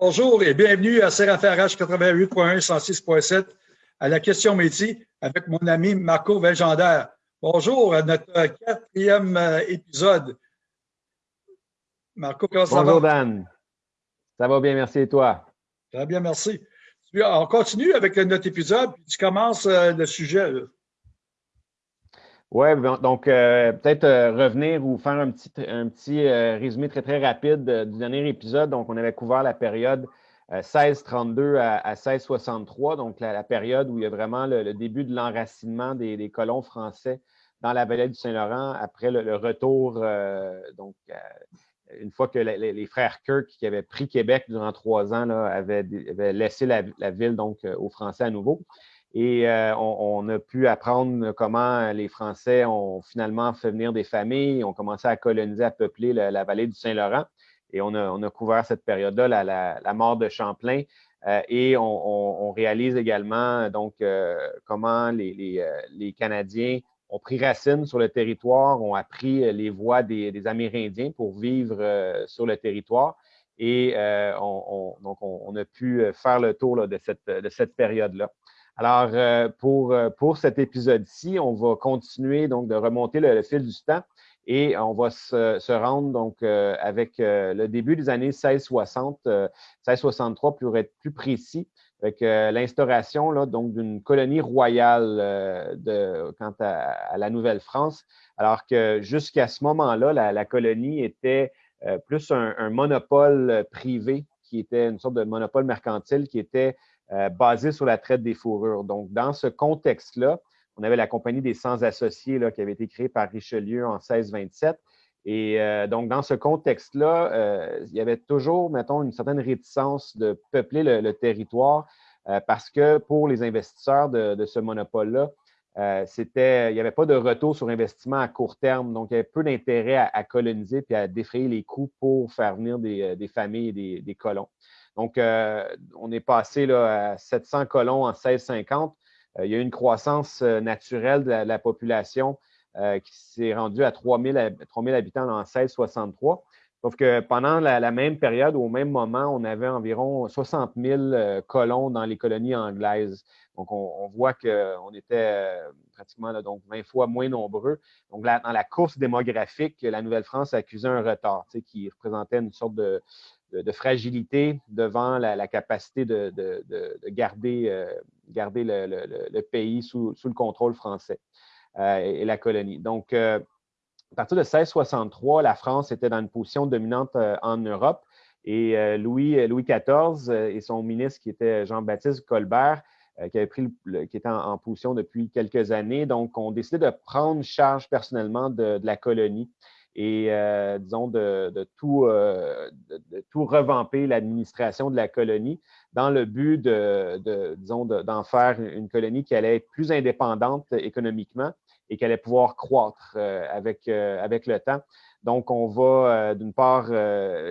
Bonjour et bienvenue à CRFRH 88.1 106.7 à la question métier avec mon ami Marco Velgendaire. Bonjour à notre quatrième euh, épisode. Marco, comment ça va? Bonjour Dan. Ça va bien, merci et toi? Très bien, merci. On continue avec notre épisode, puis tu commences euh, le sujet. Oui, donc euh, peut-être euh, revenir ou faire un petit, un petit euh, résumé très, très rapide du dernier épisode. Donc, on avait couvert la période 1632 à, 1663, donc la, période où il y a vraiment le, début de l'enracinement des, colons français dans la vallée du Saint-Laurent après le, retour, donc une fois que les, frères Kirk qui avaient pris Québec durant trois ans là, avaient, laissé la, la, ville donc aux Français à nouveau. Et euh, on, a pu apprendre comment les Français ont finalement fait venir des familles, ont commencé à coloniser, à peupler la, vallée du Saint-Laurent. Et on a, couvert cette période-là, la, mort de Champlain. Euh, et on, réalise également donc euh, comment les, Canadiens ont pris racine sur le territoire, ont appris les voies des, Amérindiens pour vivre sur le territoire. Et on, donc on, a pu faire le tour de cette période-là. Alors, euh, pour, euh, pour cet épisode-ci, on va continuer donc de remonter le, fil du temps et on va se, rendre donc euh, avec le début des années 1660, 1663 pour être plus précis, avec l'instauration donc d'une colonie royale de, quant à, la Nouvelle-France, alors que jusqu'à ce moment-là, la, colonie était plus un, un monopole privé qui était une sorte de monopole mercantile qui était euh, basé sur la traite des fourrures. Donc, dans ce contexte-là, on avait la Compagnie des Sans-Associés qui avait été créée par Richelieu en 1627. Et euh, donc, dans ce contexte-là, euh, il y avait toujours, mettons, une certaine réticence de peupler le, territoire parce que pour les investisseurs de, ce monopole-là, c'était, il n'y avait pas de retour sur investissement à court terme. Donc, il y avait peu d'intérêt à, coloniser puis à défrayer les coûts pour faire venir des, familles et des colons. Donc, euh, on est passé là, à 700 colons en 1650. Euh, il y a eu une croissance euh, naturelle de la, population qui s'est rendue à 3000, habitants en 1663. Sauf que pendant la, même période, au même moment, on avait environ 60 000 colons dans les colonies anglaises. Donc, on, voit qu'on était pratiquement donc 20 fois moins nombreux. Donc, dans la course démographique, la Nouvelle-France accusait un retard, qui représentait une sorte de, de, fragilité devant la, capacité de, garder, euh, garder le, pays sous, le contrôle français euh, et, la colonie. Donc, euh, à partir de 1663, la France était dans une position dominante en Europe et Louis, XIV et son ministre qui était Jean-Baptiste Colbert qui, était en, position depuis quelques années, donc ont décidé de prendre charge personnellement de, la colonie et, euh, disons, de, tout, euh, de, tout revamper l'administration de la colonie dans le but de, disons, d'en faire une colonie qui allait être plus indépendante économiquement et qui allait pouvoir croître euh, avec, avec le temps. Donc, on va d'une part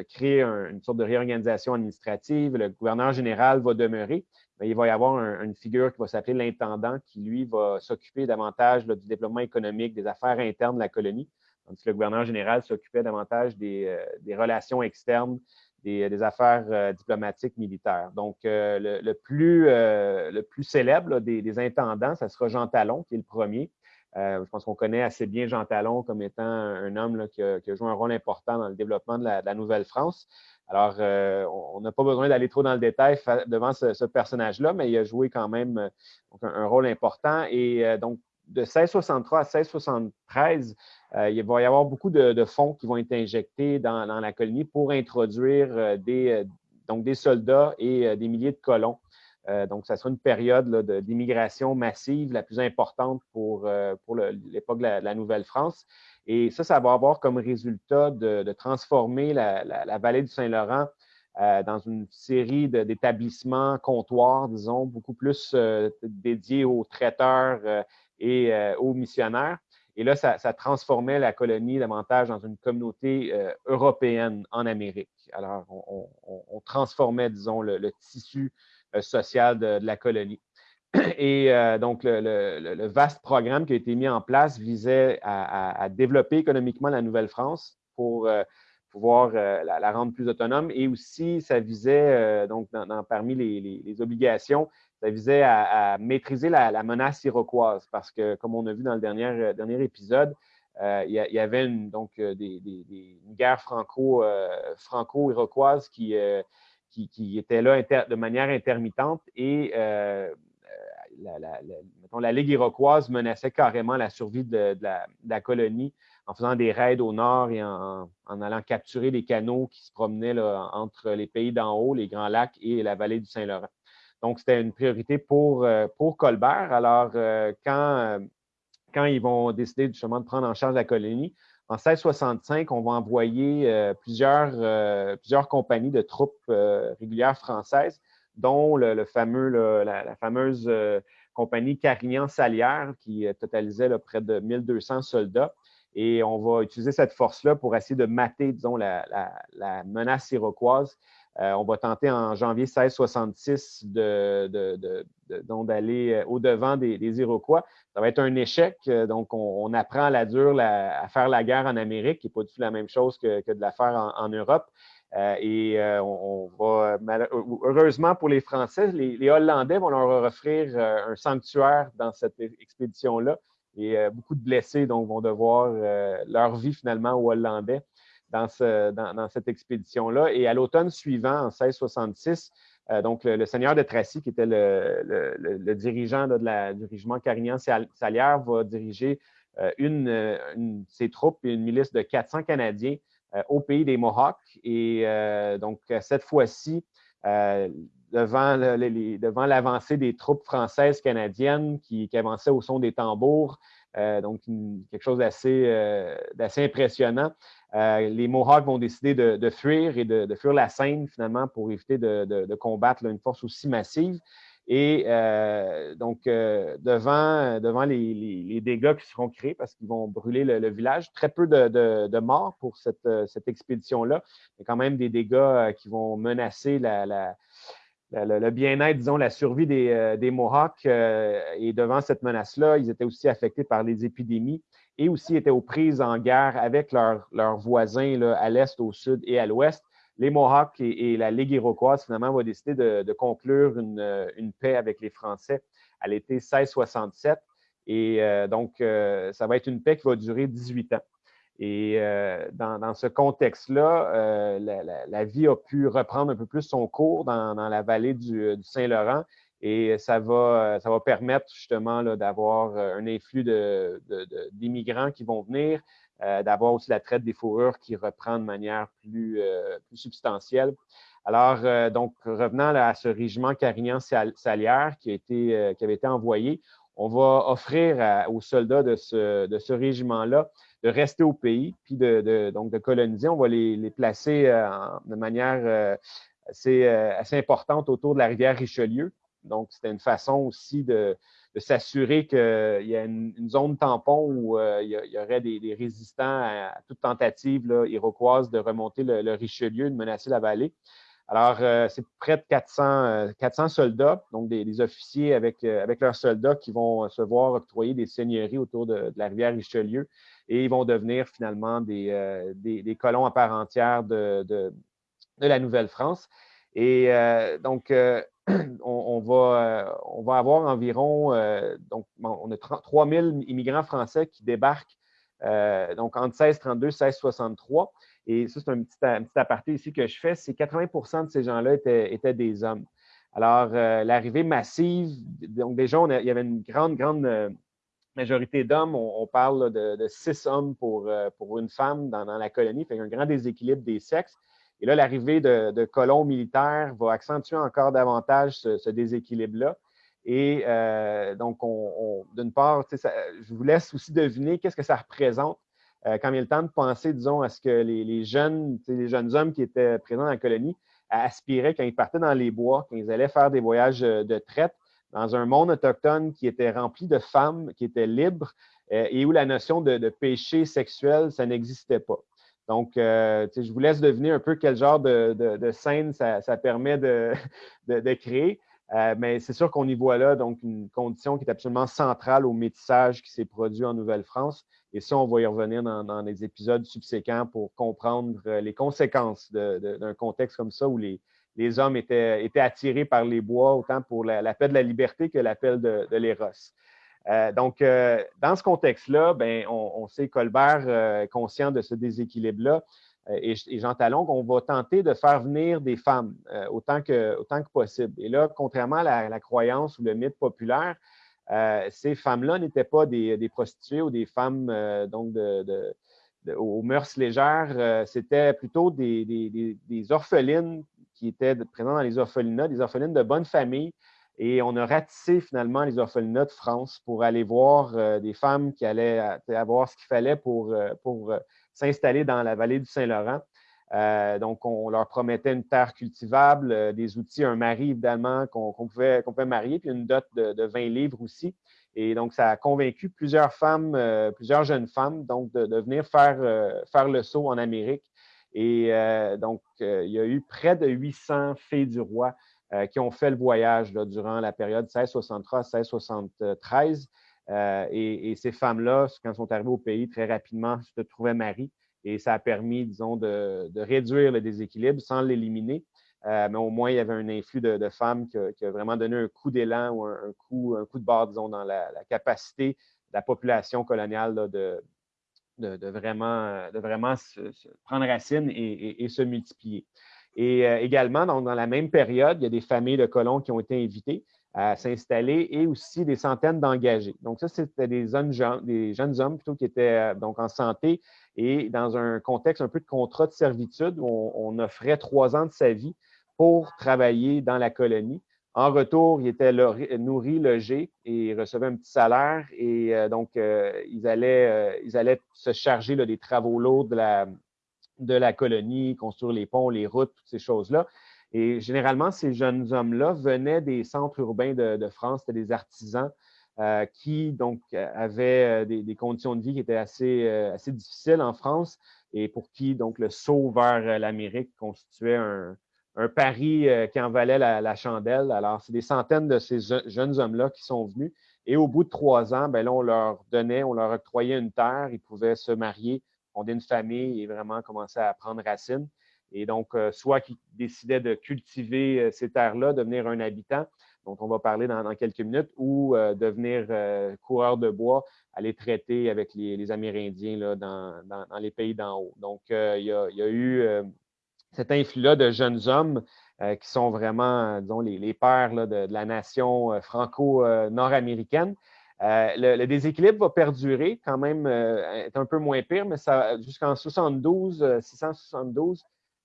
créer une sorte de réorganisation administrative. Le gouverneur général va demeurer, mais il va y avoir une figure qui va s'appeler l'intendant qui, lui, va s'occuper davantage du développement économique, des affaires internes de la colonie tandis que le gouverneur général s'occupait davantage des, euh, relations externes, des, affaires euh, diplomatiques militaires. Donc, euh, le, plus, le plus célèbre des, intendants, ça sera Jean Talon, qui est le premier. je pense qu'on connaît assez bien Jean Talon comme étant un homme qui, a, joué un rôle important dans le développement de la, Nouvelle-France. Alors, on n'a pas besoin d'aller trop dans le détail devant ce, personnage-là, mais il a joué quand même un, un, rôle important. Et donc, de 1663 à 1673, euh, il va y avoir beaucoup de, fonds qui vont être injectés dans, la colonie pour introduire euh, des, euh, donc des soldats et des milliers de colons. donc, ça sera une période d'immigration massive, la plus importante pour, pour l'époque de la, Nouvelle-France. Et ça, ça va avoir comme résultat de, transformer la, vallée du Saint-Laurent dans une série d'établissements comptoirs, disons, beaucoup plus dédiés aux traiteurs et aux missionnaires. Et là, ça, transformait la colonie davantage dans une communauté euh, européenne en Amérique. Alors, on, transformait, disons, le, tissu euh, social de, la colonie. Et euh, donc, le, vaste programme qui a été mis en place visait à, développer économiquement la Nouvelle-France pour, pouvoir la, rendre plus autonome. Et aussi, ça visait, donc, parmi les, obligations, ça visait à, maîtriser la, menace iroquoise parce que, comme on a vu dans le dernier, dernier épisode, il y, avait une, donc des, une guerre franco, franco-iroquoise qui, était là de manière intermittente et la, Ligue iroquoise menaçait carrément la survie de, la, colonie en faisant des raids au nord et en, allant capturer les canaux qui se promenaient entre les pays d'en haut, les Grands Lacs et la vallée du Saint-Laurent. Donc, c'était une priorité pour, euh, Colbert. Alors, euh, quand, euh, quand ils vont décider justement de prendre en charge la colonie, en 1665, on va envoyer plusieurs, plusieurs compagnies de troupes régulières françaises dont la, fameuse compagnie Carignan-Salière qui totalisait près de 1200 soldats. Et on va utiliser cette force-là pour essayer de mater, disons, la, menace iroquoise. Euh, on va tenter en janvier 1666 d'aller au-devant des, Iroquois. Ça va être un échec. Donc, on, apprend à la dure à faire la guerre en Amérique, qui n'est pas du tout la même chose que, de la faire en Europe. Euh, et euh, on, va, heureusement pour les Français, les, Hollandais vont leur offrir euh, un sanctuaire dans cette expédition-là. Et beaucoup de blessés vont devoir leur vie finalement aux Hollandais dans, cette expédition-là. Et à l'automne suivant, en 1666, donc le, seigneur de Tracy, qui était le, dirigeant du régiment Carignan-Salière, va diriger une, ses troupes et une milice de 400 Canadiens euh, au pays des Mohawks. Et euh, donc, cette fois-ci, euh, devant l'avancée des troupes françaises canadiennes qui, avançaient au son des tambours, donc quelque chose d'assez impressionnant. Les Mohawks vont décider de, fuir et de, fuir la Seine finalement pour éviter de, combattre une force aussi massive. Et euh, donc, euh, devant, devant les, dégâts qui seront créés, parce qu'ils vont brûler le, village, très peu de, morts pour cette, cette expédition-là, mais quand même des dégâts euh, qui vont menacer le bien-être, disons, la survie des, des Mohawks. et devant cette menace-là, ils étaient aussi affectés par les épidémies et aussi étaient aux prises en guerre avec leurs, voisins à l'est, au sud et à l'ouest les Mohawks et, la Ligue iroquoise, finalement, vont décider de, conclure une, paix avec les Français à l'été 1667. Et euh, donc, euh, ça va être une paix qui va durer 18 ans. Et euh, dans, ce contexte-là, la, vie a pu reprendre un peu plus son cours dans, la vallée du, Saint-Laurent et ça va, ça va permettre justement d'avoir un influx d'immigrants qui vont venir, euh, d'avoir aussi la traite des fourrures qui reprend de manière plus, euh, substantielle. Alors, euh, donc, revenant à ce régiment Carignan-Salière qui, qui avait été envoyé, on va offrir aux soldats de ce, régiment-là de rester au pays, puis de, donc de coloniser. On va les, placer de manière assez, importante autour de la rivière Richelieu. Donc, c'était une façon aussi de, s'assurer qu'il y a une, zone tampon où euh, il, y aurait des, résistants à, toute tentative là, iroquoise de remonter le, Richelieu, de menacer la vallée. Alors, euh, c'est près de 400, 400 euh, soldats, donc des, officiers avec, avec leurs soldats qui vont se voir octroyer des seigneuries autour de, la rivière Richelieu et ils vont devenir finalement des, des, colons à part entière de, de la Nouvelle-France. Et donc, on, va, euh, on va avoir environ, euh, donc, on a 3000 immigrants français qui débarquent euh, donc entre 1632 et 1663. Et ça, c'est un petit, aparté ici que je fais, c'est 80% de ces gens-là étaient, des hommes. Alors, l'arrivée massive, donc déjà, il y avait une grande, grande majorité d'hommes. On, parle de, six hommes pour, une femme dans, la colonie, un grand déséquilibre des sexes. Et là, l'arrivée de, colons militaires va accentuer encore davantage ce, déséquilibre-là. Et euh, donc, d'une part, je vous laisse aussi deviner qu'est-ce que ça représente euh, quand il y a le temps de penser, disons, à ce que les, jeunes, les jeunes hommes qui étaient présents dans la colonie aspiraient quand ils partaient dans les bois, quand ils allaient faire des voyages euh, de traite dans un monde autochtone qui était rempli de femmes, qui étaient libres et où la notion de, de péché sexuel, ça n'existait pas. Donc, euh, je vous laisse deviner un peu quel genre de, scène ça, permet de, créer. Euh, mais c'est sûr qu'on y voit là donc une condition qui est absolument centrale au métissage qui s'est produit en Nouvelle-France Et ça, on va y revenir dans, les épisodes subséquents pour comprendre les conséquences d'un contexte comme ça où les, hommes étaient, étaient, attirés par les bois autant pour l'appel de la liberté que l'appel de, de l'éros. Euh, donc, euh, dans ce contexte-là, ben, on, sait Colbert euh, conscient de ce déséquilibre-là et, Jean Talon qu'on va tenter de faire venir des femmes autant, que, possible. Et là, contrairement à la, croyance ou le mythe populaire, ces femmes-là n'étaient pas des, prostituées ou des femmes donc aux mœurs légères, c'était plutôt des, des, orphelines qui étaient présentes dans les orphelinats, des orphelines de bonne famille et on a ratissé finalement les orphelinats de France pour aller voir euh, des femmes qui allaient euh, avoir ce qu'il fallait pour, euh, pour s'installer dans la vallée du Saint-Laurent. donc, on leur promettait une terre cultivable, des outils, un mari évidemment qu'on pouvait, pouvait, marier, puis une dot de, 20 livres aussi. Et donc, ça a convaincu plusieurs femmes, plusieurs jeunes femmes, donc de, de venir faire, faire le saut en Amérique. Et donc, il y a eu près de 800 filles du roi qui ont fait le voyage durant la période 1663-1673. Euh, et, ces femmes-là, quand elles sont arrivées au pays, très rapidement se trouvaient mariées. Et ça a permis, disons, de, réduire le déséquilibre sans l'éliminer. Euh, mais au moins, il y avait un influx de, femmes qui a, vraiment donné un coup d'élan ou un, coup, un coup de barre, disons, dans la, capacité de la population coloniale de, de, vraiment, de vraiment se, prendre racine et se multiplier. Et euh, également, dans la même période, il y a des familles de colons qui ont été invitées à s'installer et aussi des centaines d'engagés. Donc, ça, c'était des, des, jeunes hommes plutôt qui étaient euh, donc en santé et dans un contexte un peu de contrat de servitude où on, offrait trois ans de sa vie pour travailler dans la colonie. En retour, ils étaient nourris, logés et recevaient un petit salaire. Et euh, donc, ils, allaient, ils allaient se charger des travaux lourds de la, de la colonie, construire les ponts, les routes, toutes ces choses-là. Et généralement, ces jeunes hommes-là venaient des centres urbains de, France, c'était des artisans euh, qui donc avaient euh, des, conditions de vie qui étaient assez, euh, assez difficiles en France et pour qui donc le saut vers l'Amérique constituait un, pari qui en valait la, chandelle. Alors, c'est des centaines de ces jeunes hommes-là qui sont venus. Et au bout de trois ans, ben là, on leur donnait, on leur octroyait une terre, ils pouvaient se marier fonder une famille et vraiment commencer à prendre racine. Et donc, euh, soit qu'ils décidaient de cultiver euh, ces terres-là, devenir un habitant, dont on va parler dans, quelques minutes, ou euh, devenir coureur de bois, aller traiter avec les, Amérindiens là, dans, les pays d'en haut. Donc, il y, a, eu cet influx-là de jeunes hommes qui sont vraiment, disons, les, pères de, de, la nation franco-nord-américaine. Euh, le, déséquilibre va perdurer quand même, euh, est un peu moins pire, mais jusqu'en 72, 672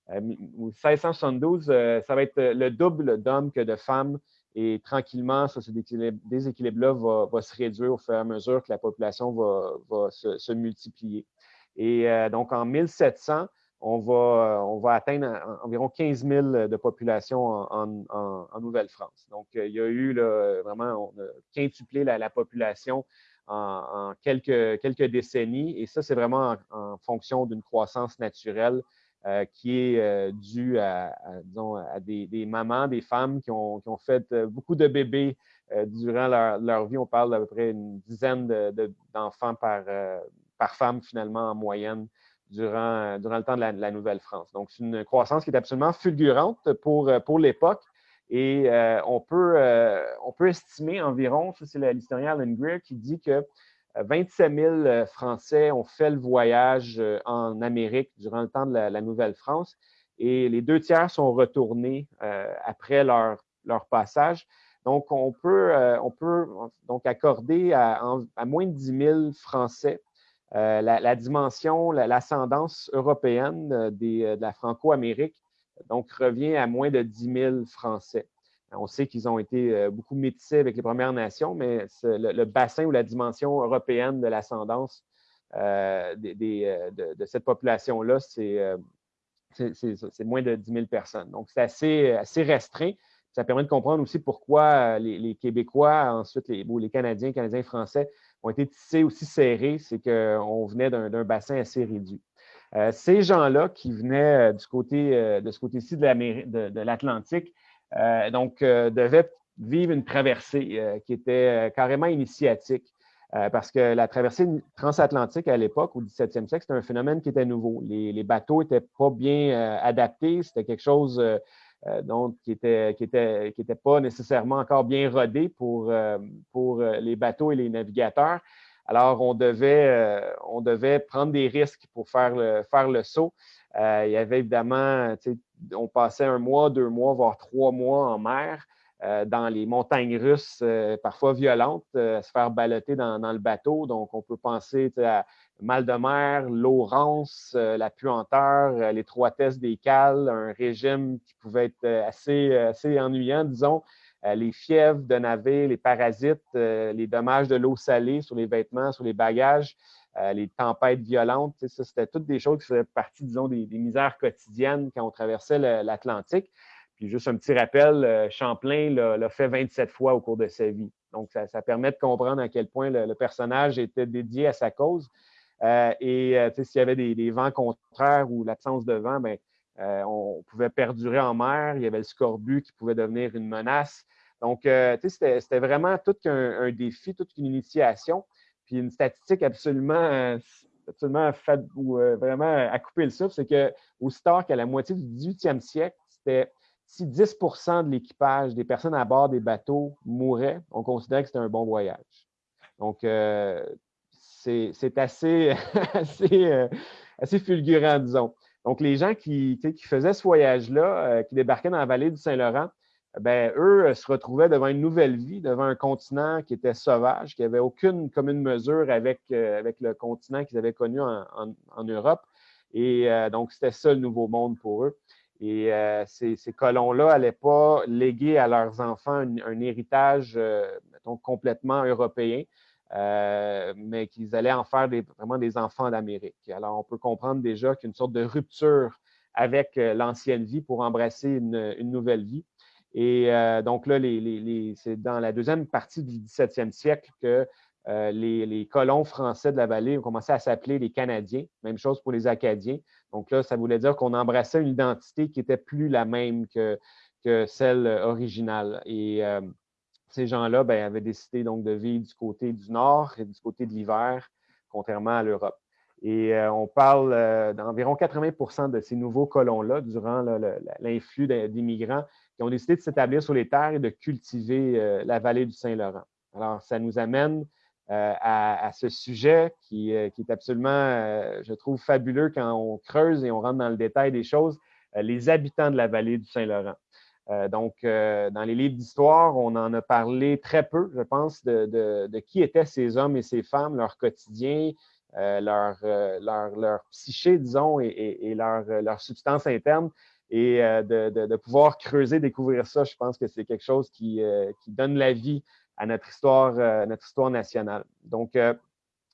euh, ou 1672, ça va être le double d'hommes que de femmes. Et tranquillement, ce déséquilibre-là va, se réduire au fur et à mesure que la population va, se, multiplier. Et donc, en 1700, on va, euh, on va atteindre environ 15 000 de population en, Nouvelle-France. Donc, euh, il y a eu vraiment, on a quintuplé la, population en, quelques, quelques, décennies. Et ça, c'est vraiment en, fonction d'une croissance naturelle euh, qui est due à, disons, à des, mamans, des femmes qui ont, qui ont fait beaucoup de bébés durant leur, vie. On parle d'à peu près une dizaine d'enfants par, par femme, finalement, en moyenne durant, durant le temps de la, Nouvelle-France. Donc, c'est une croissance qui est absolument fulgurante pour, pour l'époque. Et euh, on, peut, euh, on peut estimer environ, c'est l'historien Alan Greer qui dit que 27 euh, 000 Français ont fait le voyage en Amérique durant le temps de la, Nouvelle-France et les deux tiers sont retournés après leur, leur passage. Donc, on peut, on peut donc accorder à, moins de 10 000 Français euh, la, dimension, l'ascendance européenne euh, euh, de la Franco-Amérique, donc revient à moins de 10 000 Français. On sait qu'ils ont été beaucoup métissés avec les Premières Nations, mais le, bassin ou la dimension européenne de l'ascendance de, cette population-là, c'est moins de 10 000 personnes. Donc, c'est assez, assez restreint. Ça permet de comprendre aussi pourquoi les, Québécois, ensuite les, les Canadiens, Canadiens français ont été tissés aussi serrés, c'est qu'on venait d'un bassin assez réduit. Euh, ces gens-là qui venaient euh, du côté, euh, de ce côté-ci de l'Atlantique, donc devaient vivre une traversée qui était carrément initiatique. parce que la traversée transatlantique à l'époque, au 17e siècle, c'était un phénomène qui était nouveau. Les, bateaux n'étaient pas bien adaptés, c'était quelque chose donc, qui n'était qui était, qui était pas nécessairement encore bien rodé pour, pour les bateaux et les navigateurs. Alors, on devait, on devait prendre des risques pour faire le, faire le saut. il y avait évidemment, on passait un mois, deux mois, voire trois mois en mer. Euh, dans les montagnes russes, euh, parfois violentes, euh, se faire baloter dans, le bateau. Donc, on peut penser à mal de mer, l'eau rance, la puanteur, l'étroitesse des cales, un régime qui pouvait être assez, assez ennuyant, disons. les fièvres de navire, les parasites, les dommages de l'eau salée sur les vêtements, sur les bagages, les tempêtes violentes. Ça, c'était toutes des choses qui faisaient partie, disons, des misères quotidiennes quand on traversait l'Atlantique juste un petit rappel, euh, Champlain l'a fait 27 fois au cours de sa vie. Donc, ça, permet de comprendre à quel point le, personnage était dédié à sa cause. Euh, et euh, s'il y avait des, vents contraires ou l'absence de vent, ben, on pouvait perdurer en mer. Il y avait le scorbut qui pouvait devenir une menace. Donc, c'était vraiment tout un, défi, toute une initiation. Puis une statistique absolument, absolument ou, vraiment à couper le souffle, c'est qu'au tard qu'à la moitié du 18e siècle, c'était si 10% de l'équipage des personnes à bord des bateaux mouraient, on considérait que c'était un bon voyage. Donc, euh, c'est assez, euh, assez, fulgurant, disons. Donc, les gens qui, qui faisaient ce voyage-là, euh, qui débarquaient dans la vallée du Saint-Laurent, ben, eux se retrouvaient devant une nouvelle vie, devant un continent qui était sauvage, qui n'avait aucune commune mesure avec, avec le continent qu'ils avaient connu en, en Europe. Et donc, c'était ça le nouveau monde pour eux. Et euh, ces, colons-là n'allaient pas léguer à leurs enfants un, héritage, euh, complètement européen, euh, mais qu'ils allaient en faire vraiment des enfants d'Amérique. Alors, on peut comprendre déjà qu'il y a une sorte de rupture avec l'ancienne vie pour embrasser une, nouvelle vie. Et donc là, c'est dans la deuxième partie du 17e siècle que les, colons français de la vallée ont commencé à s'appeler les Canadiens. Même chose pour les Acadiens. Donc là, ça voulait dire qu'on embrassait une identité qui n'était plus la même que, celle originale. Et euh, ces gens-là ben, avaient décidé donc de vivre du côté du nord et du côté de l'hiver, contrairement à l'Europe. Et euh, on parle euh, d'environ 80% de ces nouveaux colons-là, durant l'influx d'immigrants, qui ont décidé de s'établir sur les terres et de cultiver la vallée du Saint-Laurent. Alors, ça nous amène euh, à, ce sujet qui, euh, est absolument, euh, je trouve, fabuleux quand on creuse et on rentre dans le détail des choses, les habitants de la vallée du Saint-Laurent. donc, dans les livres d'histoire, on en a parlé très peu, je pense, de, qui étaient ces hommes et ces femmes, leur quotidien, leur, psyché, disons, et, leur, substance interne. Et de, pouvoir creuser, découvrir ça, je pense que c'est quelque chose qui donne la vie à notre histoire, euh, notre histoire nationale. Donc, euh,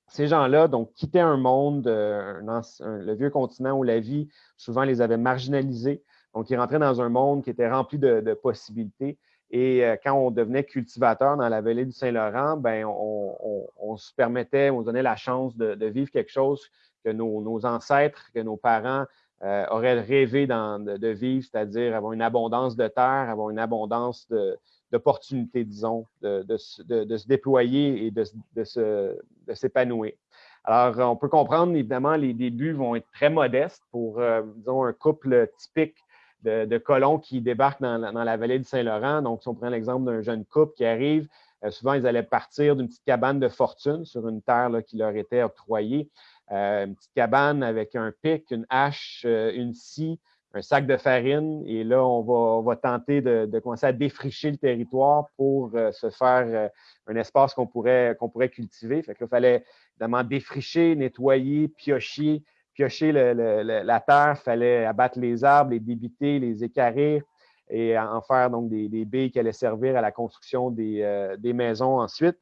ces gens-là quittaient un monde, euh, le vieux continent où la vie souvent les avait marginalisés. Donc, ils rentraient dans un monde qui était rempli de, possibilités. Et quand on devenait cultivateur dans la vallée du Saint-Laurent, ben, on, se permettait, on donnait la chance de, vivre quelque chose que nos, ancêtres, que nos parents auraient rêvé de, vivre, c'est-à-dire avoir une abondance de terre, avoir une abondance de, d'opportunités, disons, de, se déployer et de, s'épanouir. Alors, on peut comprendre, évidemment, les débuts vont être très modestes pour, euh, disons, un couple typique de, colons qui débarquent dans, la vallée du Saint-Laurent. Donc, si on prend l'exemple d'un jeune couple qui arrive, euh, souvent, ils allaient partir d'une petite cabane de fortune sur une terre qui leur était octroyée. Euh, une petite cabane avec un pic, une hache, une scie, un sac de farine et là, on va, tenter de, commencer à défricher le territoire pour euh, se faire euh, un espace qu'on pourrait, qu'on pourrait cultiver. Fait que il fallait évidemment défricher, nettoyer, piocher, piocher la terre, il fallait abattre les arbres, les débiter, les écarrir et en faire donc des, des baies qui allaient servir à la construction des, euh, maisons ensuite.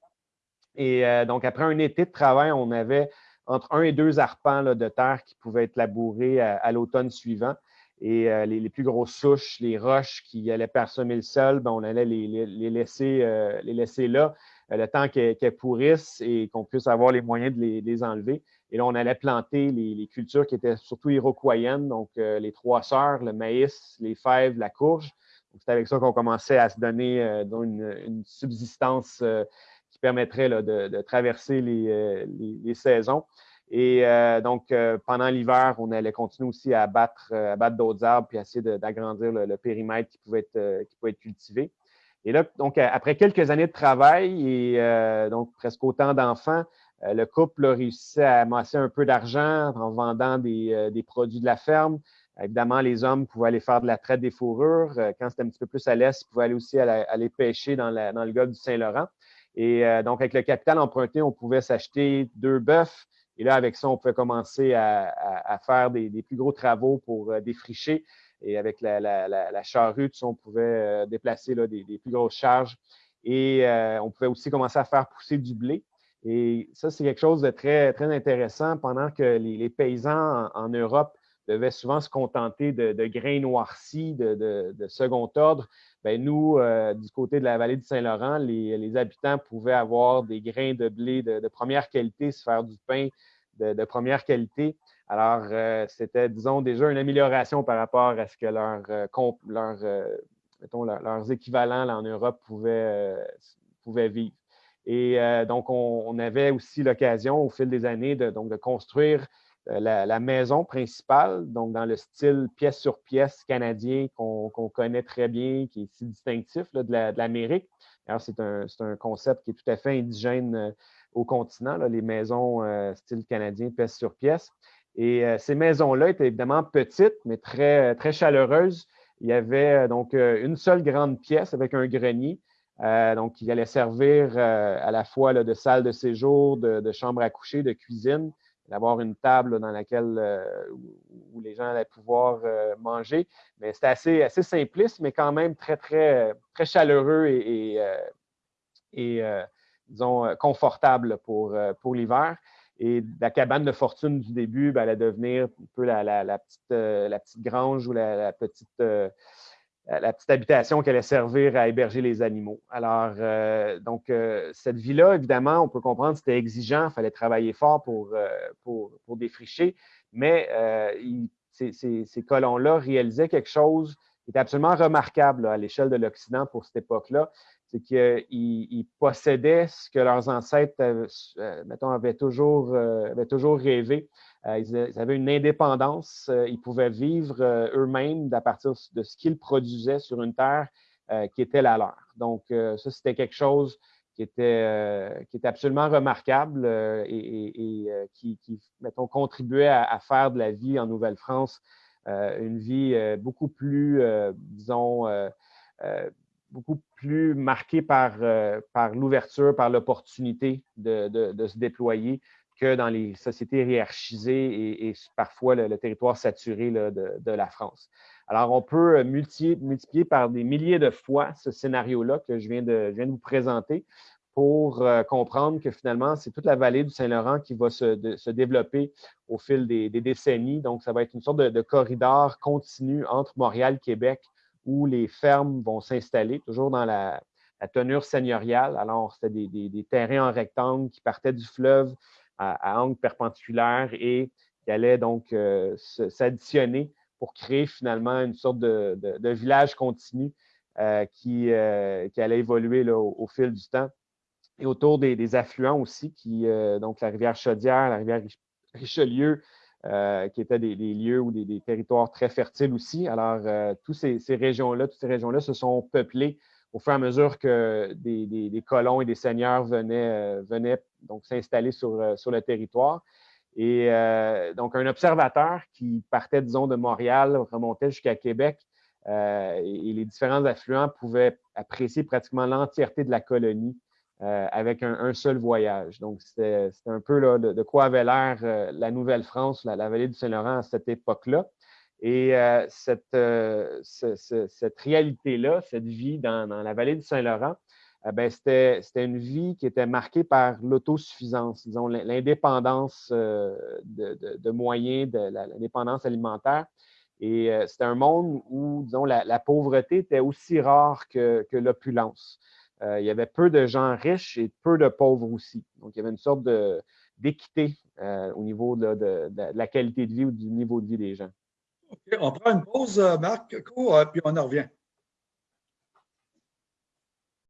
Et donc, après un été de travail, on avait entre un et deux arpents de terre qui pouvaient être labourés à l'automne suivant. Et euh, les, plus grosses souches, les roches qui allaient parsemer le sol, ben, on allait les, laisser, euh, les laisser là euh, le temps qu'elles pourrissent et qu'on puisse avoir les moyens de les, enlever. Et là, on allait planter les, cultures qui étaient surtout iroquoiennes, donc les trois sœurs, le maïs, les fèves, la courge. C'est avec ça qu'on commençait à se donner une, subsistance qui permettrait de, traverser les, saisons. Et donc, pendant l'hiver, on allait continuer aussi à abattre, d'autres arbres puis essayer d'agrandir le, périmètre qui pouvait être, qui pouvait être cultivé. Et là, donc, après quelques années de travail et donc presque autant d'enfants, le couple a réussi à amasser un peu d'argent en vendant des, des, produits de la ferme, Évidemment, les hommes pouvaient aller faire de la traite des fourrures. Euh, quand c'était un petit peu plus à l'est, ils pouvaient aller aussi aller pêcher dans, le golfe du Saint-Laurent. Et euh, donc, avec le capital emprunté, on pouvait s'acheter deux bœufs. Et là, avec ça, on pouvait commencer à, faire des, plus gros travaux pour euh, défricher. Et avec la, charrue, on pouvait déplacer des, plus grosses charges. Et on pouvait aussi commencer à faire pousser du blé. Et ça, c'est quelque chose de très, très intéressant pendant que les, paysans en Europe devaient souvent se contenter de, grains noircis de, second ordre. Bien, nous, euh, du côté de la vallée du Saint-Laurent, les, habitants pouvaient avoir des grains de blé de, première qualité, se faire du pain de, première qualité. Alors, euh, c'était, disons, déjà une amélioration par rapport à ce que leur, euh, leurs équivalents en Europe pouvaient, pouvaient vivre. Et donc, on, avait aussi l'occasion, au fil des années, de, donc, de construire euh, la, maison principale, donc dans le style pièce sur pièce canadien qu'on connaît très bien, qui est si distinctif de l'Amérique. C'est un, concept qui est tout à fait indigène euh, au continent, les maisons euh, style canadien, pièce sur pièce. Et ces maisons-là étaient évidemment petites, mais très, très chaleureuses. Il y avait donc une seule grande pièce avec un grenier, donc qui allait servir à la fois de salle de séjour, de chambre à coucher, de cuisine d'avoir une table dans laquelle euh, où, les gens allaient pouvoir euh, manger. Mais c'était assez, assez simpliste, mais quand même très, très, très chaleureux et, et, euh, disons, confortable pour, pour l'hiver. Et la cabane de fortune du début, ben, allait devenir un peu la, la, petite, la petite, grange ou la, petite la petite habitation qui allait servir à héberger les animaux. Alors, euh, donc, euh, cette vie-là, évidemment, on peut comprendre, c'était exigeant, il fallait travailler fort pour, pour, défricher, mais ces, ces, colons-là réalisaient quelque chose qui était absolument remarquable à l'échelle de l'Occident pour cette époque-là, c'est qu'ils possédaient ce que leurs ancêtres, mettons, avaient toujours, avaient toujours rêvé, euh, ils avaient une indépendance. Euh, ils pouvaient vivre euh, eux-mêmes à partir de ce qu'ils produisaient sur une terre qui était la leur. Donc, ça, c'était quelque chose qui était, qui était absolument remarquable et, qui, mettons, contribuait à, faire de la vie en Nouvelle-France une vie beaucoup plus, disons, beaucoup plus marquée par, par l'ouverture, par l'opportunité de, de, se déployer, que dans les sociétés hiérarchisées et, parfois le, territoire saturé de, la France. Alors, on peut multiplier, par des milliers de fois ce scénario-là que je viens, de, vous présenter pour euh, comprendre que finalement, c'est toute la vallée du Saint-Laurent qui va se, développer au fil des, décennies. Donc, ça va être une sorte de, corridor continu entre Montréal Québec où les fermes vont s'installer, toujours dans la, tenure seigneuriale. Alors, c'était des, des, terrains en rectangle qui partaient du fleuve à, angle perpendiculaire et qui allait donc euh, s'additionner pour créer finalement une sorte de, village continu euh, qui, euh, qui, allait évoluer au, fil du temps. Et autour des, affluents aussi, qui, donc la rivière Chaudière, la rivière Richelieu, qui étaient des, lieux ou des, territoires très fertiles aussi. Alors, toutes ces, ces régions-là, toutes ces régions-là se sont peuplées au fur et à mesure que des, colons et des seigneurs venaient, venaient donc s'installer sur, euh, sur le territoire. Et euh, donc, un observateur qui partait, disons, de Montréal, remontait jusqu'à Québec, euh, et, les différents affluents pouvaient apprécier pratiquement l'entièreté de la colonie avec un, seul voyage. Donc, c'était un peu de, quoi avait l'air la Nouvelle-France, la, vallée du Saint-Laurent à cette époque-là. Et cette, cette réalité-là, cette vie dans, dans, la vallée du Saint-Laurent, eh c'était une vie qui était marquée par l'autosuffisance, disons, l'indépendance euh, de, moyens, de l'indépendance alimentaire. Et euh, c'était un monde où, disons, la, pauvreté était aussi rare que, l'opulence. Euh, il y avait peu de gens riches et peu de pauvres aussi. Donc, il y avait une sorte d'équité au niveau de, la qualité de vie ou du niveau de vie des gens. On prend une pause, Marc, puis on en revient.